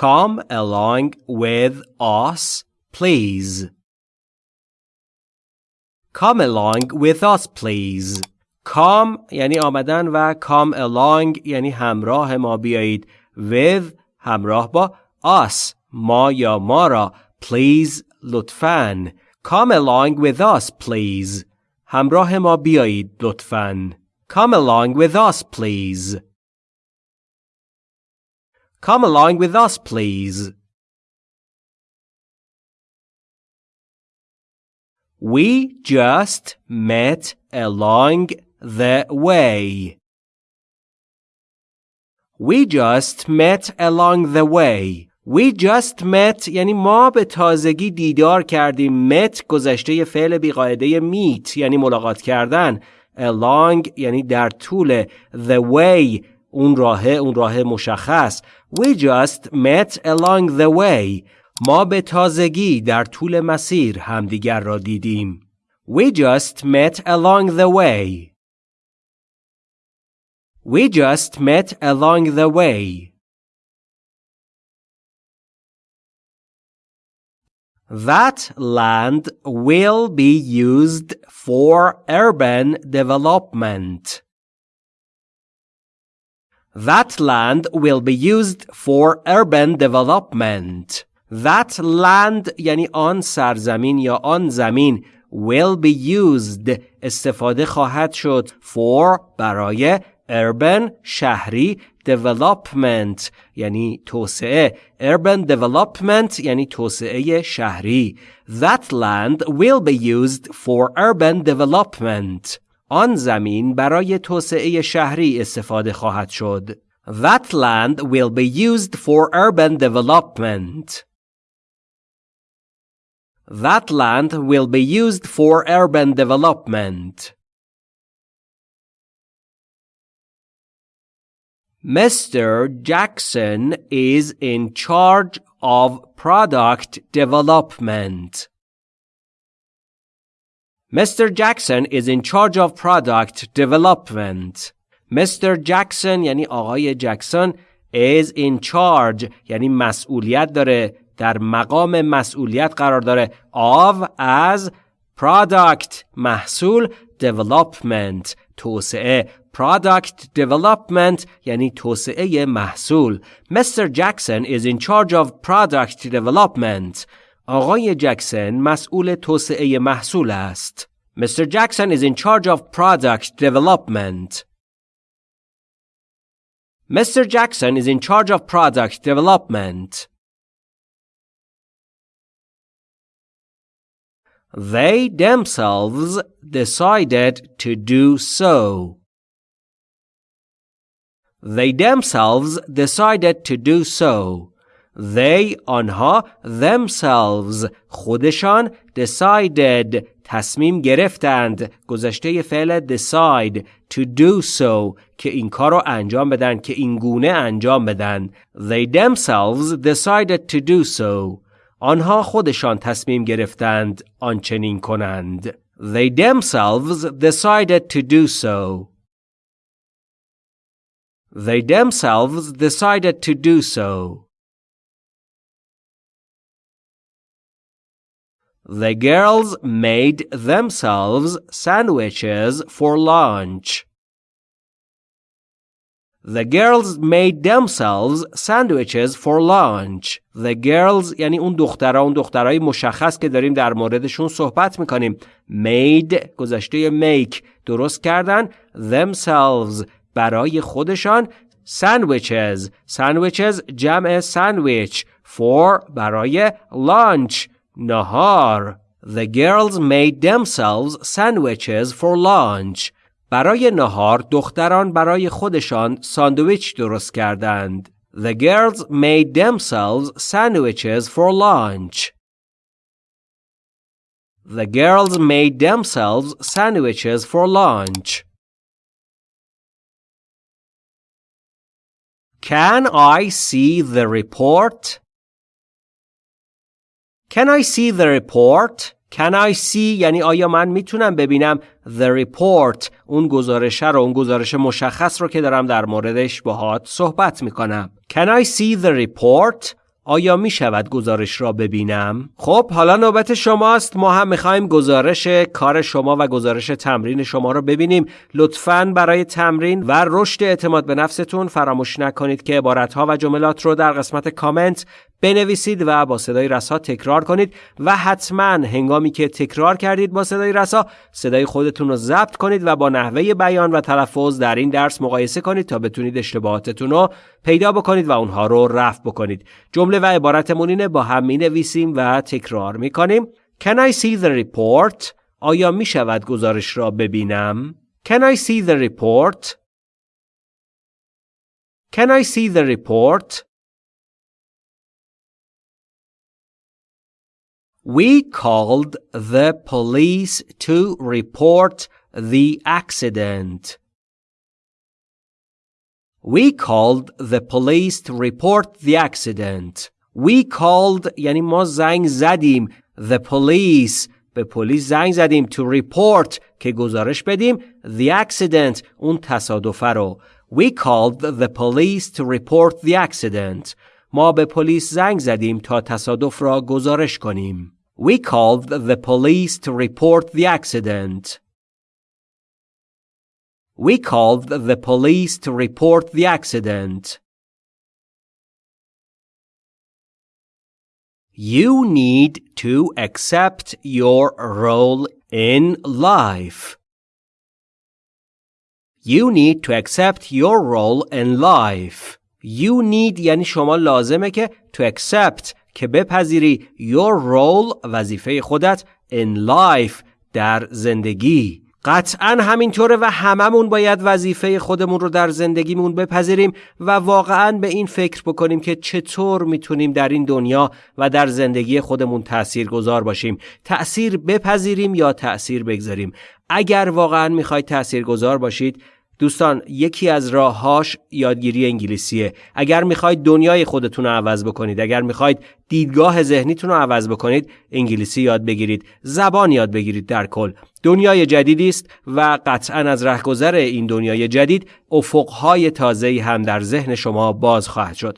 Come along with us, please. Come along with us, please. Come یعنی آمدن و come along یعنی همراه ما بیایید. With همراه با us ما یا ما را please لطفاً. Come along with us, please. همراه ما بیایید لطفاً. Come along with us, please. Come along with us, please. We just met along the way. We just met along the way. We just met یعنی ما به تازگی دیدار کردیم. met گذشته فعل بیقاعده meet یعنی ملاقات کردن. along یعنی در طول. the way اون راه اون راه مشخص. We just met along the way. ما به تازگی در طول مسیر همدیگر را دیدیم. We just met along the way. We just met along the way. That land will be used for urban development. That land will be used for urban development. That land یعنی آن سرزمین یا آن زمین will be used استفاده خواهد شد for برای urban شهری development یعنی توسعه urban development یعنی توسعه شهری that land will be used for urban development آن زمین برای توسعه شهری استفاده خواهد شد that land will be used for urban development that land will be used for urban development Mr. Jackson is in charge of product development. Mr. Jackson is in charge of product development. Mr. Jackson یعنی آقای جکسون is in charge یعنی مسئولیت داره در مقام مسئولیت قرار داره of از product محصول development توسعه product development یعنی توسعه محصول Mr. Jackson is in charge of product development آقای جکسن مسئول توسعه محصول است Mr. Jackson is in charge of product development Mr. Jackson is in charge of product development They themselves decided to do so. They themselves decided to do so. They آنها themselves خودشان decided تصمیم گرفتند گذشته فعل decide to do so که این کار رو انجام بدن که این گونه انجام بدن They themselves decided to do so آنها خودشان تصمیم گرفتند آنچنین کنند They themselves decided to do so They themselves decided to do so. The girls made themselves sandwiches for lunch. The girls made themselves sandwiches for lunch. The girls یعنی اون دخترها اون دخترهای مشخص که داریم در موردشون صحبت می‌کنیم. Made گذشته make درست کردن themselves برای خودشان sandwiches sandwiches جمع sandwich for برای lunch نهار The girls made themselves sandwiches for lunch برای نهار دختران برای خودشان ساندویچ درست کردند The girls made themselves sandwiches for lunch The girls made themselves sandwiches for lunch Can I see the report? Can I see the report? Can I see یعنی آیا من می‌تونم ببینم the report اون گزارش رو اون گزارش مشخص رو که دارم در موردش باهات صحبت می‌کنم Can I see the report? آیا می شود گزارش را ببینم؟ خب حالا نوبت شماست ما هم می‌خوایم گزارش کار شما و گزارش تمرین شما را ببینیم لطفا برای تمرین و رشد اعتماد به نفستون فراموش نکنید که عبارتها و جملات رو در قسمت کامنت بنویسید و با صدای رسا تکرار کنید و حتما هنگامی که تکرار کردید با صدای رسا صدای خودتون رو ضبط کنید و با نحوه بیان و تلفظ در این درس مقایسه کنید تا بتونید اشتباهاتتون رو پیدا بکنید و اونها رو رفع بکنید جمله و عبارتمون اینه با هم می نویسیم و تکرار می کنیم Can I see the report? آیا می شود گزارش را ببینم؟ Can I see the report? Can I see the report? We called the police to report the accident. We called the police to report the accident. We called یعنی ما زنگ زدیم the police به پلیس زنگ زدیم to report که گزارش بدیم the accident اون تصادف رو We called the police to report the accident. ما به پلیس زنگ زدیم تا تصادف را گزارش کنیم. We called the police to report the accident. We called the police to report the accident. You need to accept your role in life. You need to accept your role in life. You need یعنی شما لازمه که to accept که بپذیری your role وظیفه خودت in life در زندگی. قطعا همینطوره و هممون باید وظیفه خودمون رو در زندگیمون بپذیریم و واقعا به این فکر بکنیم که چطور می‌تونیم در این دنیا و در زندگی خودمون تأثیر گذار باشیم. تأثیر بپذیریم یا تأثیر بگذاریم؟ اگر واقعا می‌خواید تأثیر گذار باشید دوستان یکی از راههاش یادگیری انگلیسیه. اگر می‌خواید دنیای خودتون رو عوض بکنید اگر می‌خواید دیدگاه ذهنیتون رو عوض بکنید انگلیسی یاد بگیرید زبان یاد بگیرید در کل. دنیای جدیدی است و قطعا از رهگذر این دنیای جدید افقهای تازه‌ای هم در ذهن شما باز خواهد شد.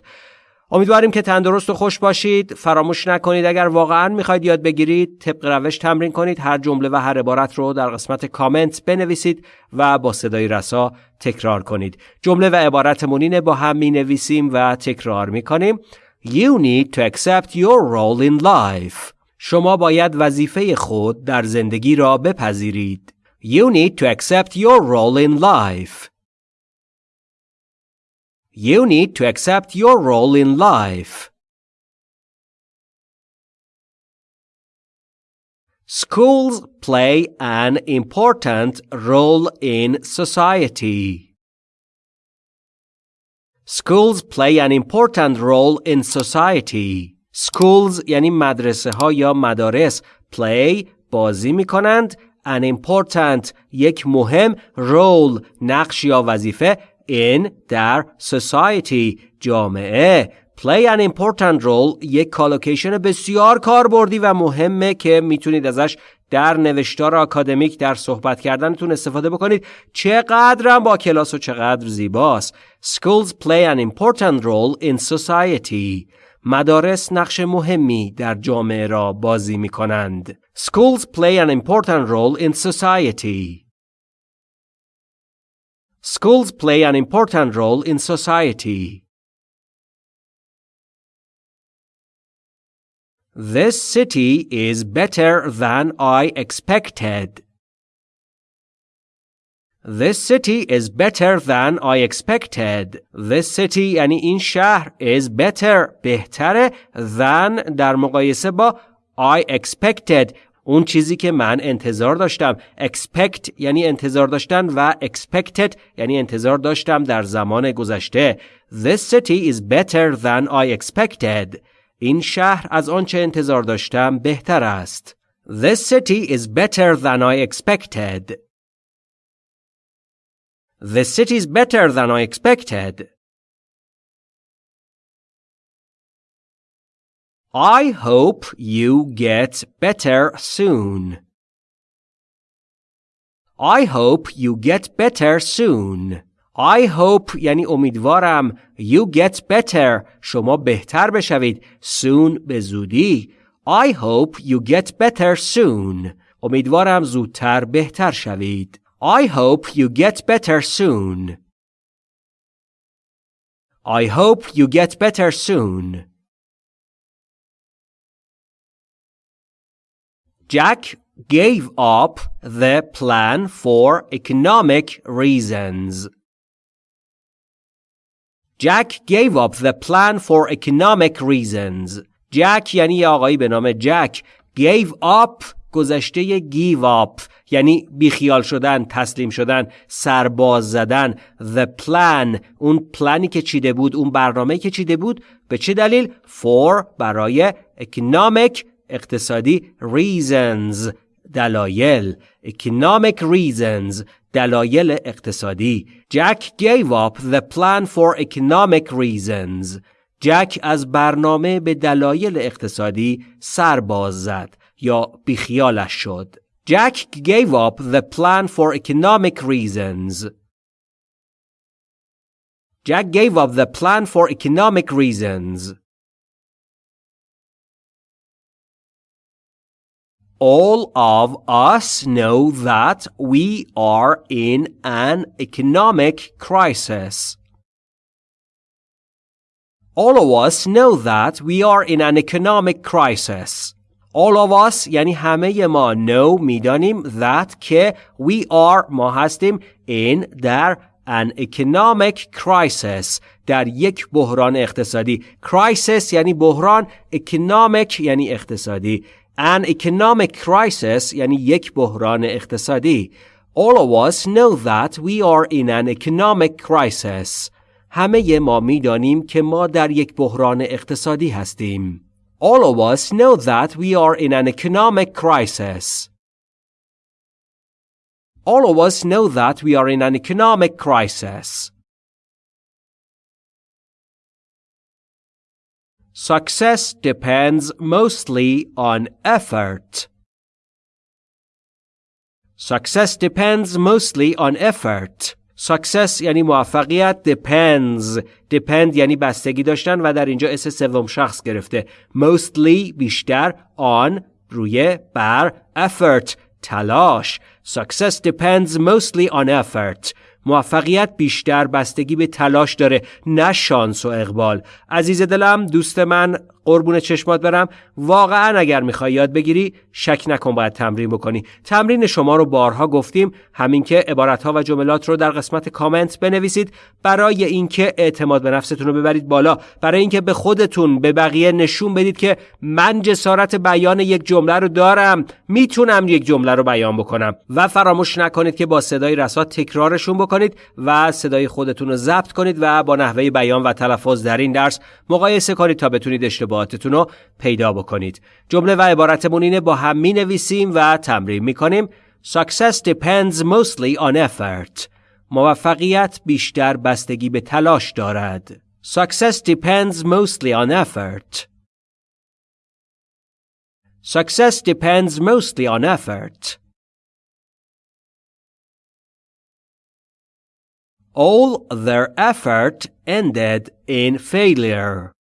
امیدواریم که تندرست و خوش باشید. فراموش نکنید اگر واقعا می‌خواید یاد بگیرید طبق روش تمرین کنید. هر جمله و هر عبارت رو در قسمت کامنت بنویسید و با صدای رسا تکرار کنید. جمله و عبارت مونینه با هم می نویسیم و تکرار می کنیم You need to accept your role in life. شما باید وظیفه خود در زندگی را بپذیرید. You need to accept your role in life. You need to accept your role in life. Schools play an important role in society. Schools play an important role in society. Schools یعنی مدرسه ها یا مدارس play بازی می کنند an important یک مهم role نقش یا وظیفه in در society. جامعه play an important role. یک کالوکیشن بسیار کاربردی و مهمه که می‌تونید ازش در نوشتار آکادمیک در صحبت کردنتون استفاده بکنید. چقدرم با کلاس و چقدر زیباست. Schools play an important role in society. مدارس نقش مهمی در جامعه را بازی می کنند. Schools play an important role in society. Schools play an important role in society. This city is better than I expected. This city is better than I expected. This city یعنی این شهر is better بهتره than در مقایسه با I expected اون چیزی که من انتظار داشتم expect یعنی انتظار داشتن و expected یعنی انتظار داشتم در زمان گذشته This city is better than I expected این شهر از آنچه انتظار داشتم بهتر است This city is better than I expected This city is better than I expected I hope you get better soon. I hope you get better soon. I hope یعنی امیدوارم you get better شما بهتر بشوید soon به زودی I hope you get better soon امیدوارم زودتر بهتر شوید I hope you get better soon I hope you get better soon Jack gave up the plan for economic reasons. Jack gave up the plan for economic reasons. Jack یعنی آقایی به نام جک gave up گذشته give up یعنی بیخیال شدن تسلیم شدن سرباز زدن the plan اون پلانی که چیده بود اون برنامه که چیده بود به چه دلیل for برای economic اقتصادی reasons دلایل economic reasons دلایل اقتصادی Jack gave up the plan for economic reasons جک از برنامه به دلایل اقتصادی سر باز زد یا بیخیالش شد Jack gave up the plan for economic reasons Jack gave up the plan for economic reasons all of us know that we are in an economic crisis. All of us know that we are in an economic crisis. All of us یعنی همه ما know میدانیم that که we are ما هستیم in در an economic crisis در یک بحران اقتصادی crisis یعنی بحران economic یعنی اقتصادی an economic crisis یعنی یک بحران اقتصادی. All of us know that we are in an economic crisis. همه ما میدانیم که ما در یک بحران اقتصادی هستیم. All of us know that we are in an economic crisis. All of us know that we are in an economic crisis. Success depends mostly on effort. Success depends mostly on effort. Success یعنی موفقیت depends depend یعنی بستگی داشتن و در اینجا اس سوم شخص گرفته mostly بیشتر on روی بر effort تلاش Success depends mostly on effort موفقیت بیشتر بستگی به تلاش داره نه شانس و اقبال. عزیز دلم دوست من قربون چشمات برم. واقعا اگر می‌خوای یاد بگیری شک نکن باید تمرین بکنی. تمرین شما رو بارها گفتیم. همین که عبارتها و جملات رو در قسمت کامنت بنویسید. برای اینکه اعتماد به نفستون رو ببرید بالا. برای اینکه به خودتون به بقیه نشون بدید که من جسارت بیان یک جمله رو دارم. می‌تونم یک جمله رو بیان بکنم. و فراموش نکنید که با صدای رسا تکرارشون بکنید و صدای خودتون رو ضبط کنید و با نحوه بیان و تلفظ در این درس مقایسه کنید تا بتونید اشتباهاتتون رو پیدا بکنید جمله و عبارتمون اینه با هم می نویسیم و تمرین می کنیم Success depends mostly on effort موفقیت بیشتر بستگی به تلاش دارد Success depends mostly on effort Success depends mostly on effort All their effort ended in failure.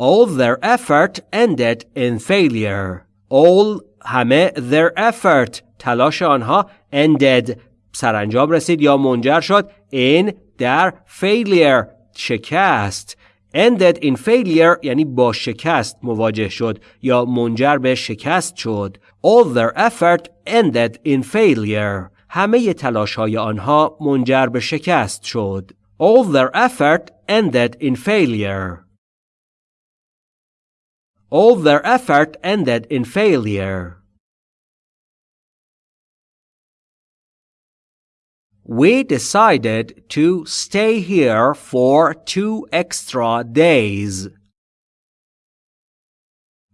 All their effort ended in failure. All همه their effort تلاش آنها ended سرانجام رسید یا منجر شد in در failure شکست ended in failure یعنی با شکست مواجه شد یا منجر به شکست شد all their effort ended in failure همه تلاش های آنها منجر به شکست شد all their effort ended in failure all their effort ended in failure. We decided to stay here for two extra days.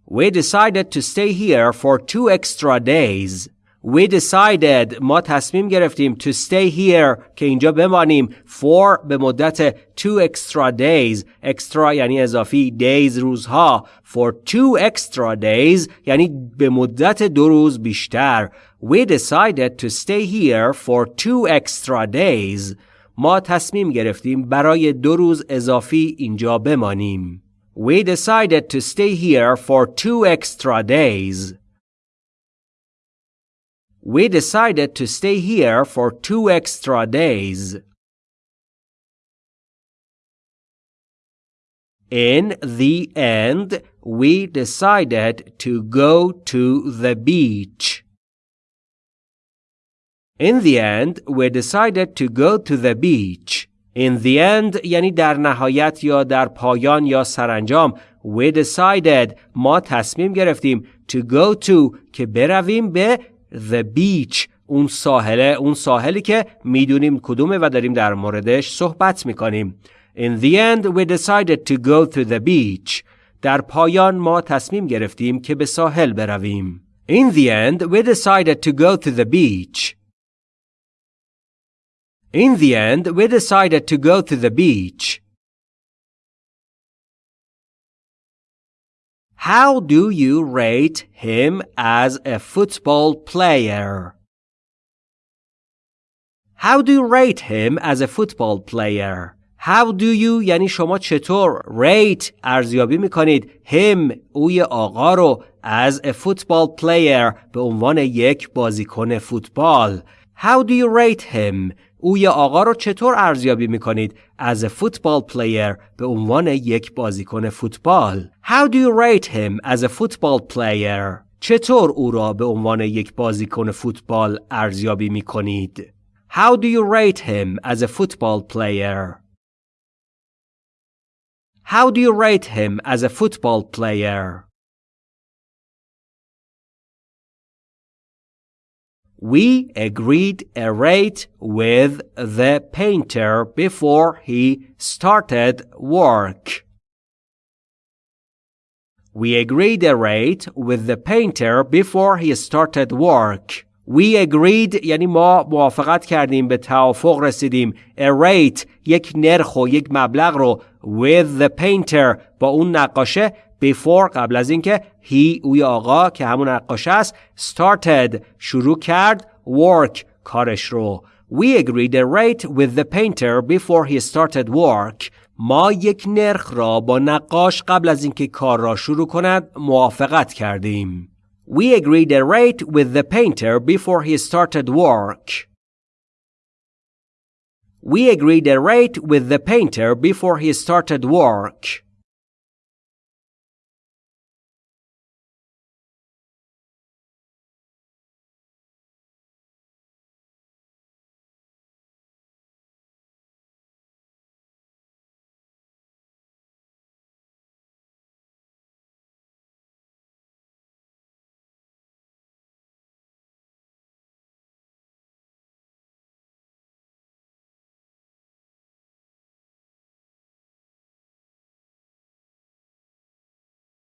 We decided to stay here for two extra days We decided ما تصمیم گرفتیم to stay here که اینجا بمانیم for به مدت two extra days extra یعنی اضافی days روزها for two extra days یعنی به مدت دو روز بیشتر We decided to stay here for two extra days ما تصمیم گرفتیم برای دو روز اضافی اینجا بمانیم We decided to stay here for two extra days We decided to stay here for two extra days. In the end, we decided to go to the beach. In the end, we decided to go to the beach. In the end یعنی در نهایت یا در پایان یا سرانجام we decided ما تصمیم گرفتیم to go to که برویم به the beach اون ساحله اون ساحلی که می‌دونیم کدومه و داریم در موردش صحبت می‌کنیم In the end we decided to go to the beach در پایان ما تصمیم گرفتیم که به ساحل برویم In the end we decided to go to the beach In the end we decided to go to the beach How do you rate him as a football player? How do you rate him as a football player? How do you یعنی شما چطور rate ارزیابی میکنید him اوی آقا رو as a football player به عنوان یک بازیکن فوتبال How do you rate him او آقا رو چطور ارزیابی می‌کنید a football player به عنوان یک بازیکن فوتبال How do you rate him as a football player چطور او را به عنوان یک بازیکن فوتبال ارزیابی می‌کنید How do you rate him as a football player How do you rate him as a football player We agreed a rate with the painter before he started work. We agreed a rate with the painter before he started work. We agreed یعنی ما موافقت کردیم به توافق رسیدیم a rate یک نرخ و یک مبلغ رو with the painter با اون نقاشه before قبل از اینکه he اوی آقا که همون نقاشه است started شروع کرد work کارش رو We agreed a rate with the painter before he started work. ما یک نرخ را با نقاش قبل از اینکه کار را شروع کند موافقت کردیم. We agreed a rate with the painter before he started work. We agreed a rate with the painter before he started work.